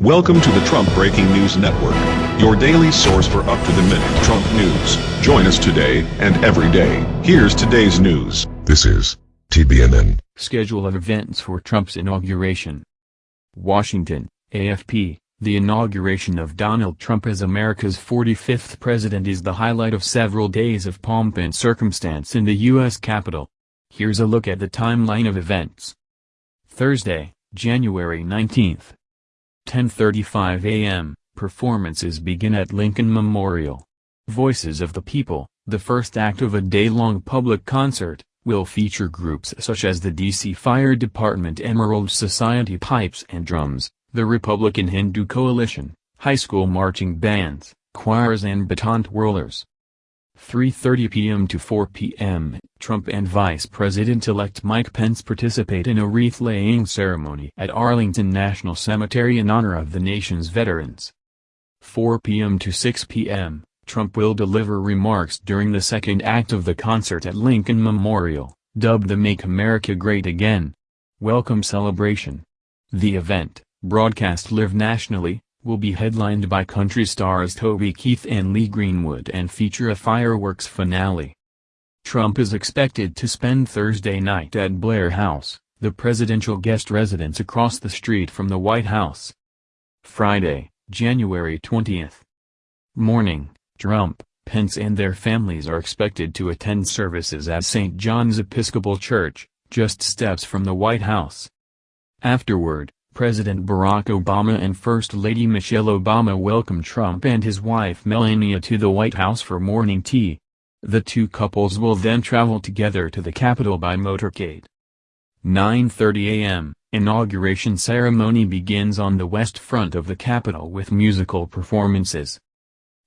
Welcome to the Trump Breaking News Network, your daily source for up-to-the-minute Trump news. Join us today and every day. Here's today's news. This is TBNN. Schedule of events for Trump's inauguration. Washington, AFP. The inauguration of Donald Trump as America's 45th president is the highlight of several days of pomp and circumstance in the U.S. Capitol. Here's a look at the timeline of events. Thursday, January 19th. 10:35 a.m. Performances begin at Lincoln Memorial. Voices of the People, the first act of a day-long public concert, will feature groups such as the D.C. Fire Department Emerald Society Pipes and Drums, the Republican Hindu Coalition, high school marching bands, choirs and baton twirlers. 3.30 p.m. to 4 p.m., Trump and Vice President-elect Mike Pence participate in a wreath-laying ceremony at Arlington National Cemetery in honor of the nation's veterans. 4 p.m. to 6 p.m., Trump will deliver remarks during the second act of the concert at Lincoln Memorial, dubbed the Make America Great Again. Welcome celebration. The event, broadcast live nationally, will be headlined by country stars Toby Keith and Lee Greenwood and feature a fireworks finale. Trump is expected to spend Thursday night at Blair House, the presidential guest residence across the street from the White House. Friday, January 20th. Morning, Trump, Pence and their families are expected to attend services at St. John's Episcopal Church, just steps from the White House. Afterward, President Barack Obama and First Lady Michelle Obama welcomed Trump and his wife Melania to the White House for morning tea. The two couples will then travel together to the Capitol by motorcade. 9.30 a.m., inauguration ceremony begins on the west front of the Capitol with musical performances.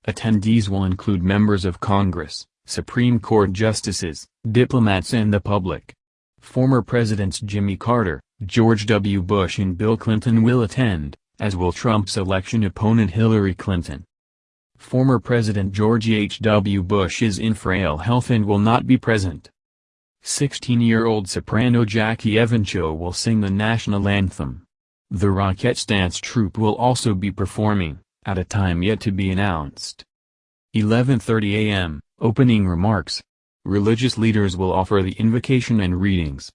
Attendees will include members of Congress, Supreme Court justices, diplomats and the public. Former Presidents Jimmy Carter, George W. Bush and Bill Clinton will attend, as will Trump's election opponent Hillary Clinton. Former President George H. W. Bush is in frail health and will not be present. 16-year-old soprano Jackie Evancho will sing the national anthem. The Rockettes Dance Troupe will also be performing, at a time yet to be announced. 11.30 a.m., opening remarks. Religious leaders will offer the invocation and readings.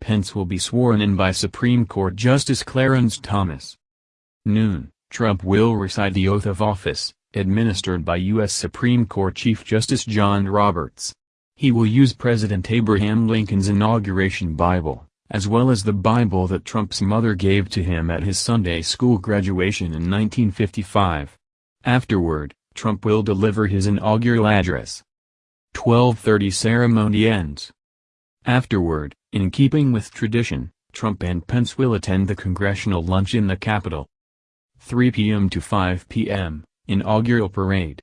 Pence will be sworn in by Supreme Court Justice Clarence Thomas. Noon, Trump will recite the oath of office, administered by U.S. Supreme Court Chief Justice John Roberts. He will use President Abraham Lincoln's inauguration Bible, as well as the Bible that Trump's mother gave to him at his Sunday school graduation in 1955. Afterward, Trump will deliver his inaugural address. 12:30 ceremony ends. Afterward, in keeping with tradition, Trump and Pence will attend the congressional lunch in the Capitol. 3 p.m. to 5 p.m., inaugural parade.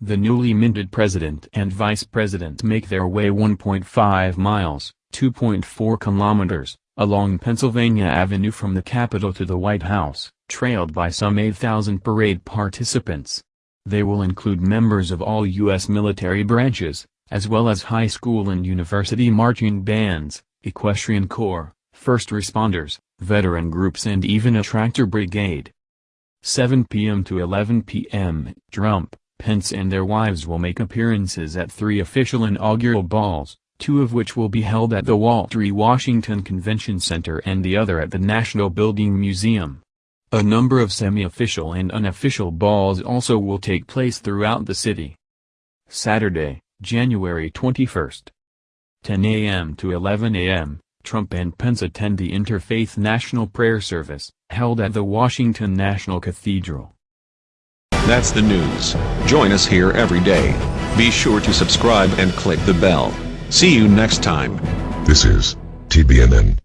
The newly minted president and vice president make their way 1.5 miles, 2.4 kilometers, along Pennsylvania Avenue from the Capitol to the White House, trailed by some 8,000 parade participants. They will include members of all U.S. military branches, as well as high school and university marching bands, equestrian corps, first responders, veteran groups and even a tractor brigade. 7 p.m. to 11 p.m. Trump, Pence and their wives will make appearances at three official inaugural balls, two of which will be held at the Walter E. Washington Convention Center and the other at the National Building Museum. A number of semi-official and unofficial balls also will take place throughout the city. Saturday, January 21st. 10 a.m. to 11 a.m., Trump and Pence attend the Interfaith National Prayer Service, held at the Washington National Cathedral. That's the news. Join us here every day. Be sure to subscribe and click the bell. See you next time. This is TBNN.